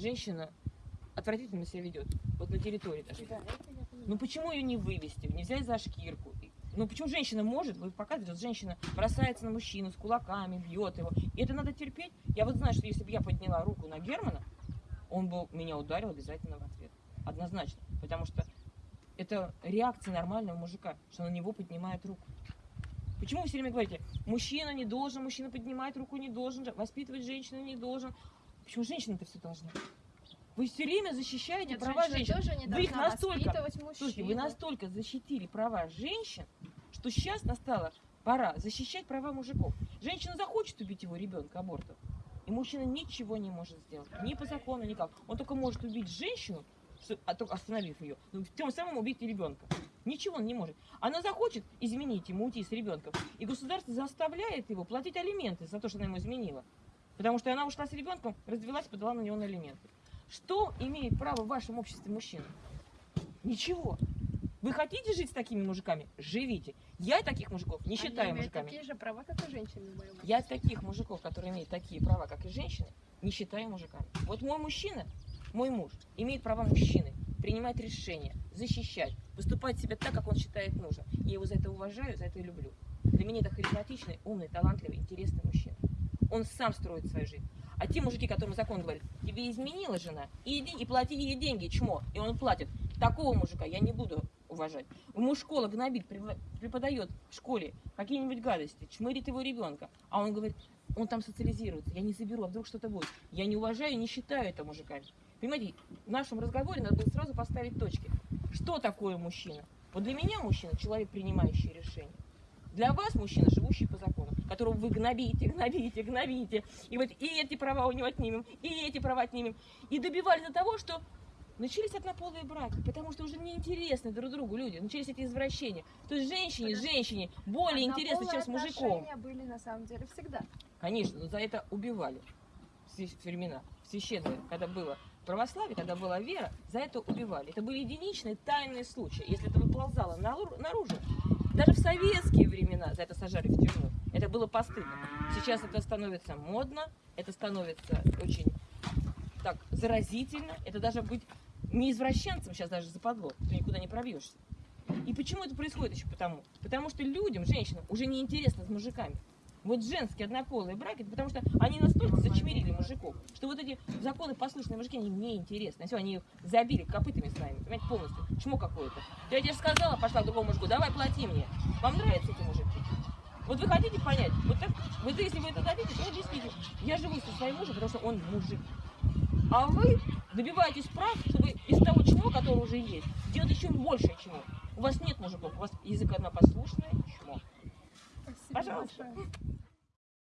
женщина отвратительно себя ведет, вот на территории даже. Да. Ну почему ее не вывести, не взять за шкирку? Ну почему женщина может, вы показываете, вот женщина бросается на мужчину с кулаками, бьет его. И это надо терпеть. Я вот знаю, что если бы я подняла руку на Германа, он бы меня ударил обязательно в ответ. Однозначно. Потому что это реакция нормального мужика, что на него поднимает руку. Почему вы все время говорите, мужчина не должен, мужчина поднимать руку не должен, воспитывать женщину не должен? Почему женщина-то все должна? Вы все время защищаете Нет, права женщин. тоже не Вы их настолько-. Слушайте, вы настолько защитили права женщин, что сейчас настала пора защищать права мужиков. Женщина захочет убить его ребенка абортом, и мужчина ничего не может сделать. Ни по закону, никак. Он только может убить женщину, а только остановив ее, но тем самым убить ребенка. Ничего он не может. Она захочет изменить ему, уйти с ребенком. И государство заставляет его платить алименты за то, что она ему изменила. Потому что она ушла с ребенком, развелась, подала на него на алименты. Что имеет право в вашем обществе мужчина? Ничего. Вы хотите жить с такими мужиками? Живите. Я таких мужиков не Они считаю мужиками. такие же права, как и женщины Я таких мужиков, которые имеют такие права, как и женщины, не считаю мужиками. Вот мой мужчина, мой муж, имеет права мужчины принимать решения, защищать, поступать себя так, как он считает нужным. Я его за это уважаю, за это и люблю. Для меня это харизматичный, умный, талантливый, интересный мужчина. Он сам строит свою жизнь. А те мужики, которым закон говорит, тебе изменила жена, иди и плати ей деньги, чмо, и он платит. Такого мужика я не буду уважать. Ему школа гнобит, препо- преподает в школе какие-нибудь гадости, чмырит его ребенка, а он говорит, он там социализируется, я не заберу, а вдруг что-то будет. Я не уважаю, не считаю это мужиками. Понимаете, в нашем разговоре надо было сразу поставить точки. Что такое мужчина? Вот для меня мужчина – человек, принимающий решения. Для вас мужчина, живущий по закону, которого вы гнобите, гнобите, гнобите. И вот и эти права у него отнимем, и эти права отнимем. И добивались до того, что начались однополые браки, потому что уже неинтересны друг другу люди, начались эти извращения. То есть женщине, женщине более интересно, чем с мужиком. Были на самом деле всегда. Конечно, но за это убивали в времена в священные, когда было православие, когда была вера, за это убивали. Это были единичные тайные случаи. Если это выползало нару- наружу, даже в советские времена за это сажали в тюрьму. Это было постыдно. Сейчас это становится модно, это становится очень так заразительно. Это даже быть не извращенцем сейчас даже западло. Ты никуда не пробьешься. И почему это происходит еще потому? Потому что людям, женщинам, уже не интересно с мужиками. Вот женские однополые браки, это потому что они настолько зачмерили мужиков, что вот эти законы послушные мужики, они мне интересны. Все, они их забили копытами своими, понимаете, полностью. Чмо какое-то. Я тебе же сказала, пошла к другому мужику, давай плати мне. Вам нравятся эти мужики? Вот вы хотите понять? Вот так, вот если вы это дадите, то объясните. Я живу со своим мужем, потому что он мужик. А вы добиваетесь прав, чтобы из того чмо, которое уже есть, сделать еще больше чмо. У вас нет мужиков, у вас язык однопослушное чмо. Спасибо Пожалуйста. большое.